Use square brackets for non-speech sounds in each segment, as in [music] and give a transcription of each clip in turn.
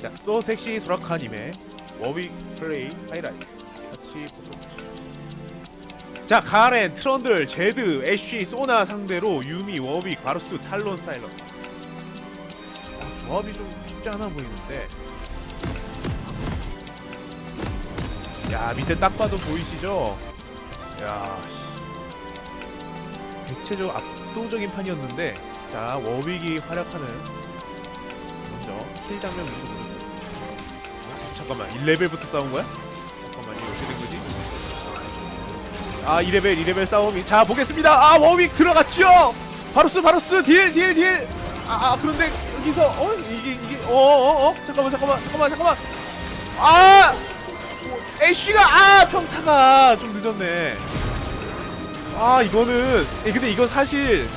자, 소 섹시 소라카님의 워윅 플레이 하이라이트 같이 보도록 하죠. 자, 가렌, 트런들, 제드, 애쉬, 소나 상대로 유미, 워윅, 바루스, 탈론, 사일러스. 아, 조합이 좀 쉽지 않아 보이는데. 야, 밑에 딱 봐도 보이시죠? 야, 씨. 대체적으로 압도적인 판이었는데, 자, 워윅이 활약하는 먼저 kill 장면부터 보여드릴게요. 잠깐만 1레벨부터 싸운 거야? 잠깐만 이거 어떻게 된 거지? 아 2레벨 2레벨 싸움이 자 보겠습니다 아 워윅 들어갔죠 바루스 바루스 deal deal deal 아 아, 그런데 여기서 어 이게 이게 어어어 어, 어? 잠깐만 잠깐만 잠깐만 잠깐만 아 애쉬가 아 평타가 좀 늦었네 아 이거는 예, 근데 이건 사실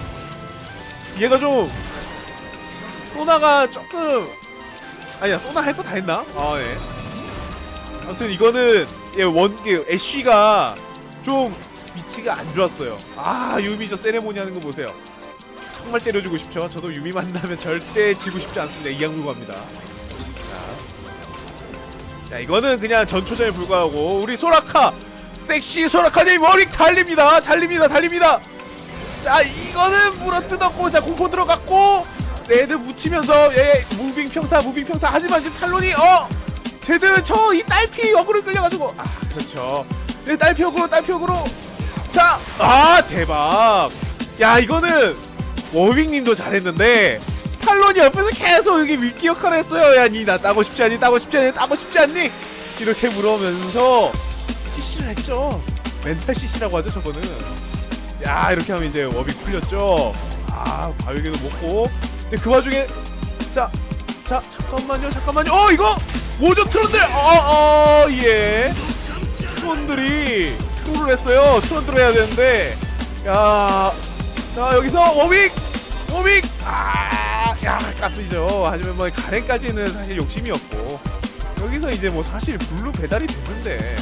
얘가 좀 소나가 조금 아니야 소나 할 거 다 했나? 아 예. 아무튼 이거는 얘원 애쉬가 좀 위치가 안 좋았어요. 아 유미 저 세레모니 하는 거 보세요. 정말 때려주고 싶죠. 저도 유미 만나면 절대 지고 싶지 않습니다. 이양물고 합니다. 자, 자 이거는 그냥 전초전에 불과하고 우리 소라카 섹시 소라카님 머리 달립니다. 달립니다. 달립니다. 자 이거는 물어뜯었고 자 공포 들어갔고 red 묻히면서 예 moving 평타 moving 평타 하지만 지금 탈론이 어 제드 저 이 딸피 역으로 끌려가지고. 아 그렇죠. 네 딸피 역으로 딸피 역으로. 자아 대박. 야 이거는 워윅님도 잘했는데 탈론이 옆에서 계속 여기 위기 역할을 했어요. 아니 나 따고 싶지 않니? 따고 싶지 않니? 따고 싶지 않니? 이렇게 물어면서 CC를 했죠. 멘탈 CC라고 하죠 저거는. 야 이렇게 하면 이제 워빙 풀렸죠. 아 과육에도 먹고. 근데 그 와중에 자, 자 잠깐만요, 잠깐만요. 어 이거 모조 트론들, 어 어 예, 트론들이 트롤을 했어요. 트론들 해야 되는데, 야, 자 여기서 워윅, 워윅, 아, 야 까쁘죠. 하지만 뭐 가렌까지는 사실 욕심이었고 여기서 이제 뭐 사실 blue 배달이 됐는데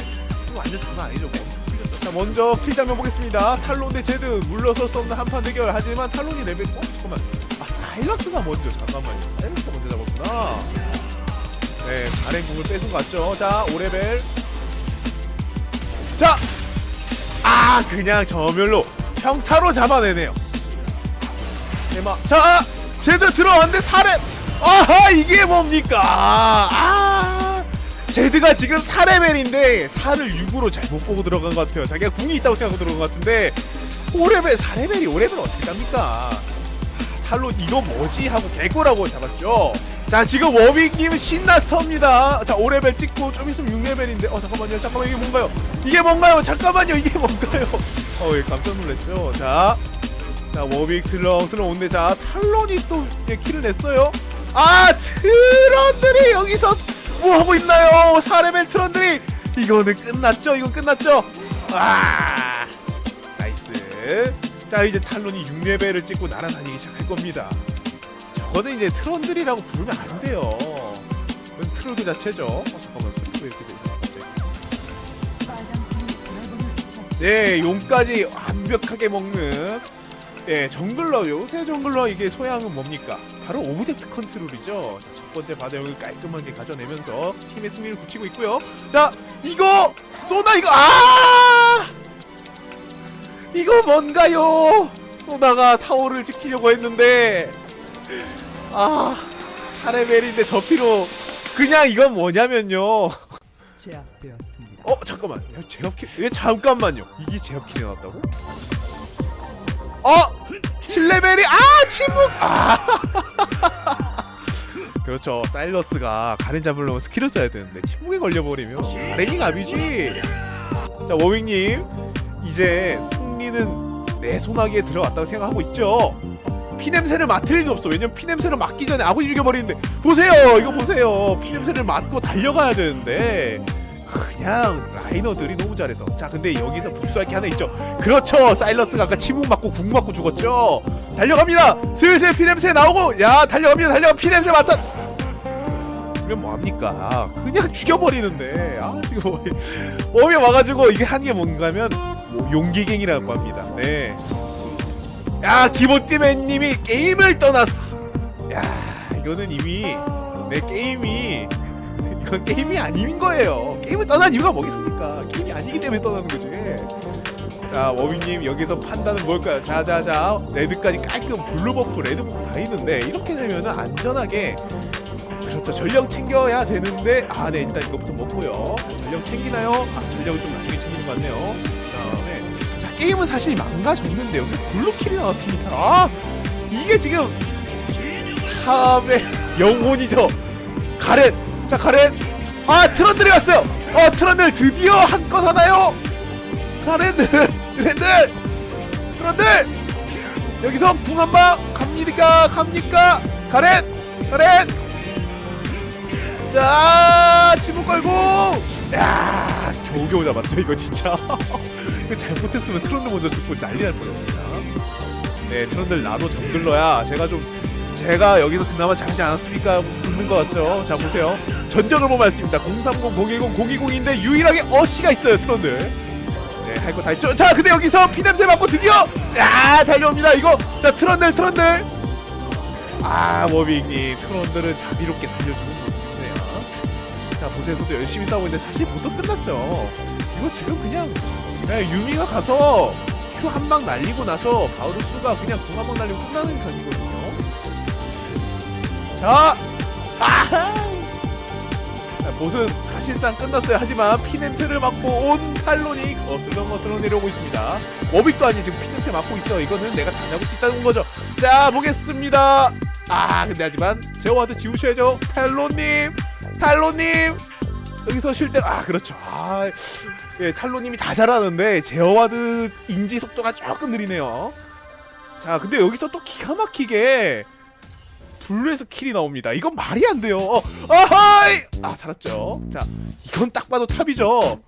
이거 완전 장난 아니죠. 뭐. 자 먼저 kill 장면 보겠습니다. 탈론 대 제드 물러설 수 없는 한판 대결. 하지만 탈론이 레벨 어 잠깐만. 아 사일러스가 먼저 잠깐만요. 사일러스가 먼저 잡았구나. 네 가렌 궁을 뺏은 것 같죠. 자 5레벨. 자. 아 그냥 점멸로 평타로 잡아내네요. 대박. 자 제드 들어왔는데 4렙. 아하 이게 뭡니까? 아. 제드가 지금 4레벨인데 4를 6으로 잘못 보고 들어간 것 같아요 자기가 궁이 있다고 생각하고 들어간 것 같은데 5레벨 4레벨이 5레벨 어떻게 갑니까 탈론 이거 뭐지 하고 개꿀하고 잡았죠 자 지금 워윅님 신났습니다. 자 5레벨 찍고 좀 있으면 6레벨인데. 어 잠깐만요. 잠깐만 이게 뭔가요? 이게 뭔가요? 잠깐만요. 이게 뭔가요? 어예 깜짝 놀랐죠? 자 자 워윅 슬렁슬렁 오는데 자 탈론이 또 예, kill을 냈어요. 아 트런들이 여기서 뭐 하고 있나요? 4레벨 트런들이. 이거는 끝났죠? 이건 끝났죠? 아 nice. 자 이제 탈론이 6레벨을 찍고 날아다니기 시작할 겁니다 저거는 이제 트런들이라고 부르면 안 돼요 그건 트롤 자체죠 어, 잠깐만 왜 이렇게 돼 네, 용까지 완벽하게 먹는 예, jungler 요새 jungler 이게 소양은 뭡니까? 바로 object control이죠. 자, 첫 번째 바다용을 깔끔하게 가져내면서 팀의 승리를 굳히고 있고요. 자, 이거 소나 이거 아! 이거 뭔가요? 소나가 타워를 지키려고 했는데 아, 4레벨인데 저 피로 그냥 이건 뭐냐면요. 제압되었습니다. 어 잠깐만. 야, 제압kill 왜 잠깐만요? 이게 제압kill이 나왔다고? 어! 7레벨이 아 침묵! 아! [laughs] 그렇죠. 사일러스가 가렌 잡으려면 skill을 써야 되는데 침묵에 걸려버리면 가렌이 갑이지. 자 워윅님. 이제 승리는 내 손아귀에 들어왔다고 생각하고 있죠 피냄새를 맡을 일이 없어 왜냐면 피냄새를 맡기 전에 아군이 죽여버리는데 보세요 이거 보세요 피냄새를 맡고 달려가야 되는데 그냥 라이너들이 너무 잘해서 자 근데 여기서 불수할 게 하나 있죠 그렇죠 사일러스가 아까 침묵 맞고 궁 맞고 죽었죠 달려갑니다 슬슬 피냄새 나오고 야 달려갑니다 달려가 피냄새 맡아 쓰면 뭐합니까 그냥 죽여버리는데 아 지금 뭐, 몸에 와가지고 이게 하는 게 뭔가면 뭐 용기갱이라고 합니다 네 야 기본띠맨님이 게임을 떠났어 야 이거는 이미 내 게임이 이건 게임이 아닌 거예요. 게임을 떠난 이유가 뭐겠습니까? 게임이 아니기 때문에 떠나는 거지. 자 워윅님 여기서 판단은 뭘까요? 자자자 red까지 깔끔 blue buff red buff 다 있는데 이렇게 되면은 안전하게 그렇죠 전령 챙겨야 되는데 아네 일단 이거부터 먹고요 자, 전령 챙기나요? 아 전령은 좀 나중에 챙기는 것 같네요 게임은 사실 망가졌는데 여기 blue kill이 나왔습니다. 아 이게 지금 탑의 영혼이죠. 가렌. 자 가렌. 아 트런들이 왔어요. 어 트런들 드디어 한 건 하나요? 트런들 트런들 트런들. 여기서 궁 한방. 갑니까? 갑니까? 가렌 가렌. 자 겨우겨우 잡았죠 이거 진짜. [laughs] 이거 잘못했으면 트런들 먼저 죽고 난리 날 뻔했습니다. 네 트런들 나도 정글러야. 제가 좀 제가 여기서 그나마 잘하지 않았습니까? 붙는 것 같죠? 자 보세요. 전적을 보면 알습니다. 030 010 020인데 유일하게 어시가 있어요 트런들. 네 할 거 다 했죠? 자 근데 여기서 피냄새 맡고 드디어! 야 달려옵니다 이거! 자 트런들 트런들! 아 워빅님 트런들은 자비롭게 살려주는 자 보세에서도 열심히 싸우고 있는데 사실 모두 끝났죠. 이거 지금 그냥 네, 유미가 가서 큐 한 방 날리고 나서 바우루스가 그냥 궁 한 방 날리고 끝나는 편이거든요. 자 아하! 자, 보스는 사실상 끝났어요. 하지만 피냄새를 맡고 온 탈론이 거슬러 내려오고 있습니다. 워빅도 아니 지금 피냄새 맡고 있어. 이거는 내가 다 잡을 수 있다는 거죠. 자 보겠습니다. 아 근데 하지만 제어 ward 지우셔야죠. 탈론님 탈론님! 여기서 쉴 때 아 그렇죠. 아 예, 탈론님이 다 잘하는데 제어 ward 인지 속도가 조금 느리네요. 자 근데 여기서 또 기가 막히게 blue에서 kill이 나옵니다. 이건 말이 안 돼요. 어, 아하이! 아 살았죠. 자 이건 딱 봐도 탑이죠.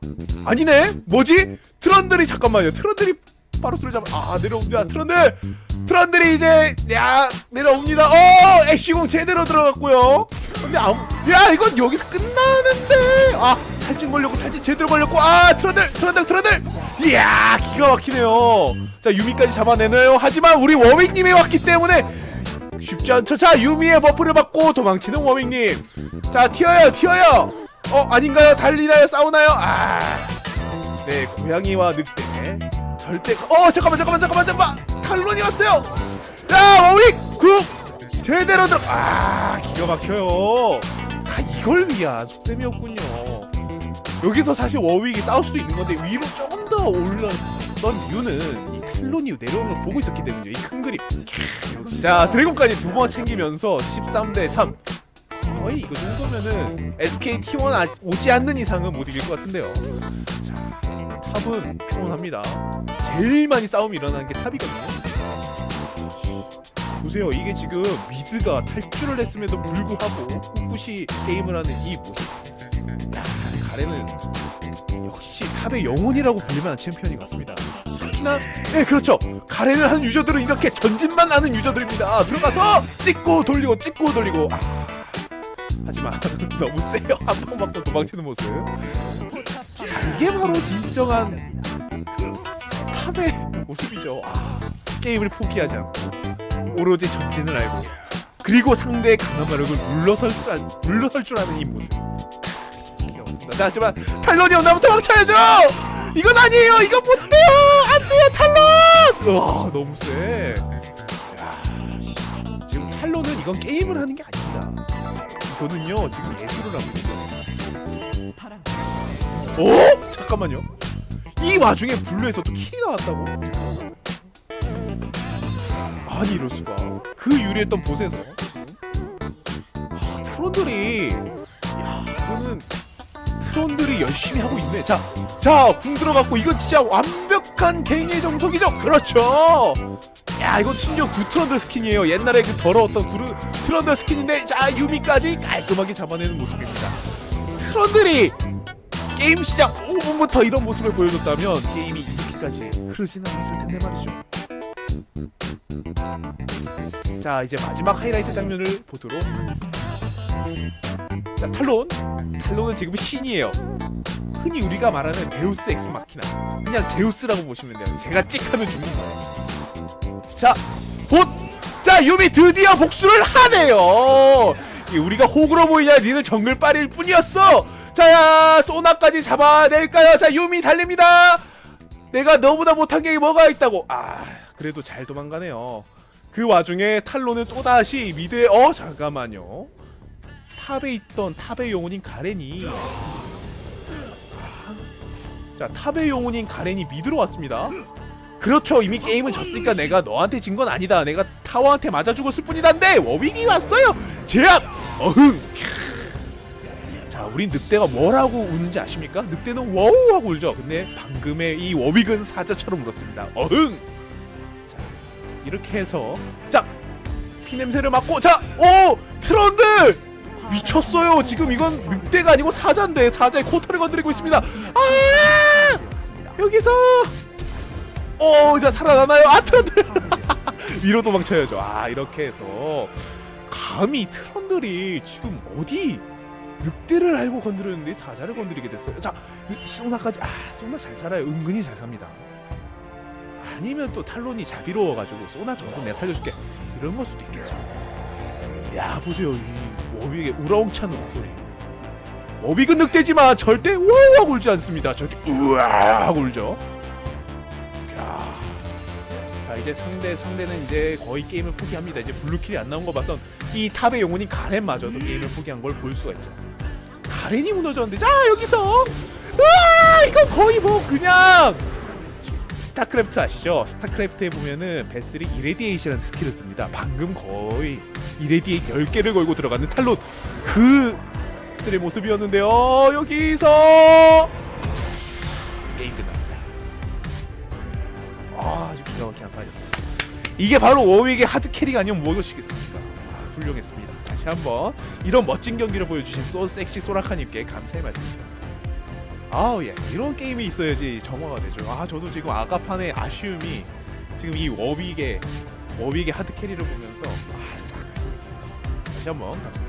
아니네? 뭐지? 트런들이 잠깐만요. 트런들이 바루스를 잡아. 아 내려옵니다. 트런들! 트런들이 이제 야 내려옵니다. 어 애쉬 궁 제대로 들어갔고요. 근데 아무 야 이건 여기서 끝나는데! 아 탈진 걸렸고 탈진 제대로 걸렸고 아 트런들 트런들 트런들! 이야 기가 막히네요. 자 유미까지 잡아내네요. 하지만 우리 워윅님이 왔기 때문에 쉽지 않죠. 자 유미의 buff를 받고 도망치는 워윅님. 자 튀어요 튀어요! 어 아닌가요? 달리나요? 싸우나요? 아네 고양이와 늑대 절대 어 잠깐만 잠깐만 잠깐만 잠깐만! 탈론이 왔어요! 야 워윅 궁 제대로 들어 아 기가 막혀요. 다 이걸 위한 속셈이었군요. 여기서 사실 워윅이 싸울 수도 있는 건데 위로 조금 더 올랐던 이유는 이 탈론이 내려오는 걸 보고 있었기 때문이에요. 이 큰 그림. 자 드래곤까지 두 번 챙기면서 13대 3 거의 이거 정도면은 SK T1 아, 오지 않는 이상은 못 이길 것 같은데요. 자 탑은 평온합니다. 제일 많이 싸움이 일어나는 게 탑이거든요. 보세요. 이게 지금 미드가 탈출을 했음에도 불구하고 꿋꿋이 게임을 하는 이 모습. 야 가렌은 역시 탑의 영혼이라고 불릴만한 챔피언이 같습니다. 특히나 네 그렇죠. 가렌을 하는 유저들은 이렇게 전진만 하는 유저들입니다. 들어가서 찍고 돌리고 찍고 돌리고. 아, 하지만 [laughs] 너무 세요. 한방 맞고 도망치는 모습. 자 이게 바로 진정한 탑의 모습이죠. 아, 게임을 포기하지 않고 오로지 전진을 알고 그리고 상대의 강한 마력을 물러설, 수, 안- 물러설 줄 아는 이 모습. 자 하지만 탈론이 온다면 도망쳐야죠! 이건 아니에요! 이건 못돼요! 안돼요 탈론! 와 너무 세. 야, 씨. 지금 탈론은 이건 게임을 하는 게 아닙니다. 이거는요 지금 예술을 하고 있어요 어? 잠깐만요. 이 와중에 blue에서 또 kill이 나왔다고? 아니 이럴 수가. 그 유리했던 bot에서 아, 트런들이 야 이거는 트런들이 열심히 하고 있네. 자, 자, 궁 들어갔고 이건 진짜 완벽한 gank의 정석이죠. 그렇죠. 야, 이건 심지어 구트런들 skin이에요. 옛날에 그 더러웠던 구르 트런들 skin인데 자 유미까지 깔끔하게 잡아내는 모습입니다. 트런들이 게임 시작 5분부터 이런 모습을 보여줬다면 게임이 이렇게까지 흐르지는 않았을 텐데 말이죠. 자 이제 마지막 하이라이트 장면을 보도록 하겠습니다. 자 탈론, 탈론은 지금 신이에요. 흔히 우리가 말하는 deus ex machina, 그냥 제우스라고 보시면 돼요. 제가 찍하면 죽는 거예요. 자, 봇, 자 유미 드디어 복수를 하네요. 이 우리가 호구로 보이냐 니는 정글 빨일 뿐이었어 자 소나까지 잡아낼까요? 자 유미 달립니다. 내가 너보다 못한 게 뭐가 있다고? 아 그래도 잘 도망가네요. 그 와중에 탈론은 또다시 미드에 어 잠깐만요. 탑에 있던 탑의 영혼인 가렌이. 자 탑의 영혼인 가렌이 미드로 왔습니다. 그렇죠. 이미 게임은 졌으니까 내가 너한테 진 건 아니다. 내가 타워한테 맞아 죽었을 뿐이다인데 워윅이 왔어요. 제압! 어흥 자 우린 늑대가 뭐라고 우는지 아십니까? 늑대는 워우 하고 울죠. 근데 방금의 이 워윅은 사자처럼 울었습니다. 어흥! 자 이렇게 해서 자 피냄새를 맡고 자오! 트런들! 미쳤어요. 지금 이건 늑대가 아니고 사자인데 사자의 코털을 건드리고 있습니다. 아! 여기서! 어, 자 살아나나요? 아 트런들! [laughs] 위로 도망쳐야죠. 아 이렇게 해서 감히 트런들이 지금 어디 늑대를 알고 건드렸는데 사자를 건드리게 됐어요. 자, 이 소나까지 아 소나 잘 살아요. 은근히 잘 삽니다. 아니면 또 탈론이 자비로워가지고 소나 정도 내 살려줄게 이런 걸 수도 있겠죠. 야 보세요 이 워빅의 우라웅찬 목소리. 워윅은 늑대지만 절대 우와 울지 않습니다. 저렇게 우와 울죠. 야. 자 이제 상대 상대는 이제 거의 게임을 포기합니다. 이제 blue kill이 안 나온 거 봐선 이 탑의 영혼인 가렌마저도 게임을 포기한 걸 볼 수가 있죠. 가렌이 무너졌는데 자 여기서 와 이건 거의 뭐 그냥 스타크래프트 아시죠? 스타크래프트에 보면은 vessel이 irradiate라는 skill을 씁니다. 방금 거의 이레디에이트 10개를 걸고 들어가는 탈론 그 스의 모습이었는데요. 여기서 게임 끝납니다. 아, 아주 기가 막히게 안파졌어. 이게 바로 워윅의 하드 캐리가 아니면 무엇이겠습니까? 아, 훌륭했습니다. 다시 한번 이런 멋진 경기를 보여주신 소 섹시 소라카님께 감사의 말씀드립니다. 아우 예, 이런 게임이 있어야지 정화가 되죠. 아, 저도 지금 아가판의 아쉬움이 지금 이 워윅의 워윅의 하드 캐리를 보면서 아싹 다시 한번 감사드립니다.